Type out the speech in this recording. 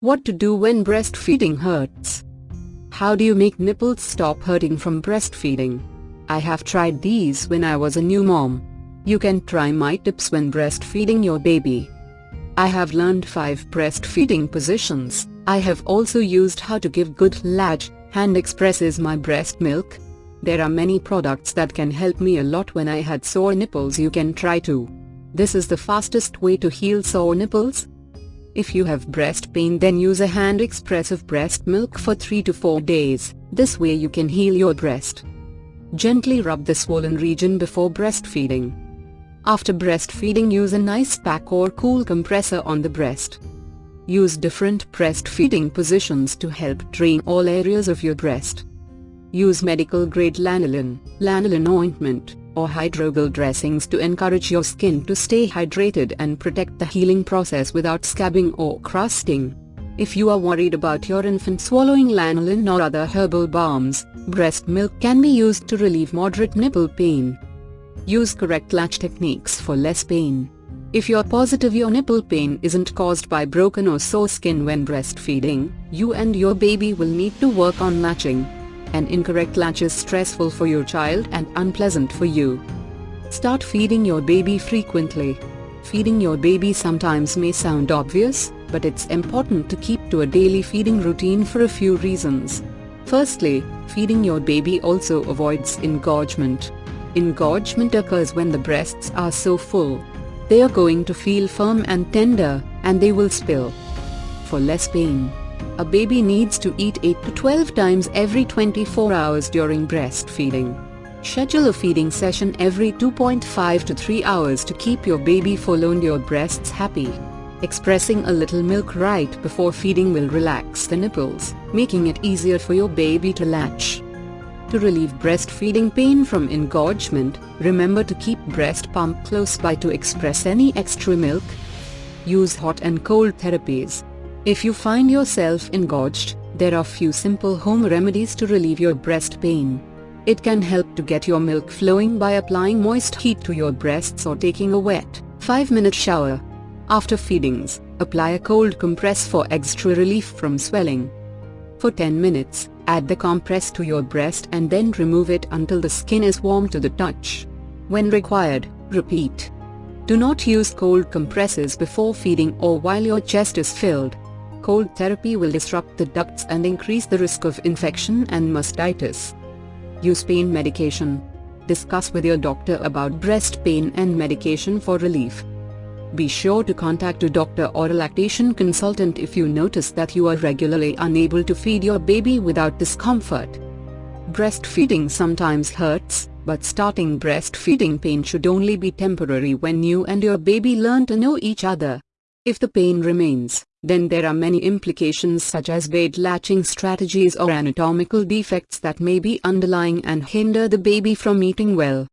What to do when breastfeeding hurts? How do you make nipples stop hurting from breastfeeding? I have tried these when I was a new mom. You can try my tips when breastfeeding your baby. I have learned 5 breastfeeding positions. I have also used how to give good latch, hand expresses my breast milk. There are many products that can help me a lot when I had sore nipples you can try too. This is the fastest way to heal sore nipples. If you have breast pain then use a hand express of breast milk for 3 to 4 days, this way you can heal your breast. Gently rub the swollen region before breastfeeding. After breastfeeding use a nice pack or cool compressor on the breast. Use different breastfeeding positions to help drain all areas of your breast. Use medical grade lanolin, lanolin ointment, or hydrogel dressings to encourage your skin to stay hydrated and protect the healing process without scabbing or crusting. If you are worried about your infant swallowing lanolin or other herbal balms, breast milk can be used to relieve moderate nipple pain. Use correct latch techniques for less pain. If you're positive your nipple pain isn't caused by broken or sore skin when breastfeeding, you and your baby will need to work on latching. An incorrect latch is stressful for your child and unpleasant for you. Start feeding your baby frequently. Feeding your baby sometimes may sound obvious, but it's important to keep to a daily feeding routine for a few reasons. Firstly, feeding your baby also avoids engorgement. Engorgement occurs when the breasts are so full. They are going to feel firm and tender, and they will spill. For less pain, a baby needs to eat 8 to 12 times every 24 hours during breastfeeding. Schedule a feeding session every 2.5 to 3 hours to keep your baby full and your breasts happy. Expressing a little milk right before feeding will relax the nipples, making it easier for your baby to latch. To relieve breastfeeding pain from engorgement, remember to keep breast pump close by to express any extra milk. Use hot and cold therapies. If you find yourself engorged, there are few simple home remedies to relieve your breast pain. It can help to get your milk flowing by applying moist heat to your breasts or taking a wet, 5-minute shower. After feedings, apply a cold compress for extra relief from swelling. For 10 minutes, add the compress to your breast and then remove it until the skin is warm to the touch. When required, repeat. Do not use cold compresses before feeding or while your chest is filled cold therapy will disrupt the ducts and increase the risk of infection and mastitis. Use pain medication. Discuss with your doctor about breast pain and medication for relief. Be sure to contact a doctor or a lactation consultant if you notice that you are regularly unable to feed your baby without discomfort. Breastfeeding sometimes hurts, but starting breastfeeding pain should only be temporary when you and your baby learn to know each other. If the pain remains, then there are many implications such as bad latching strategies or anatomical defects that may be underlying and hinder the baby from eating well.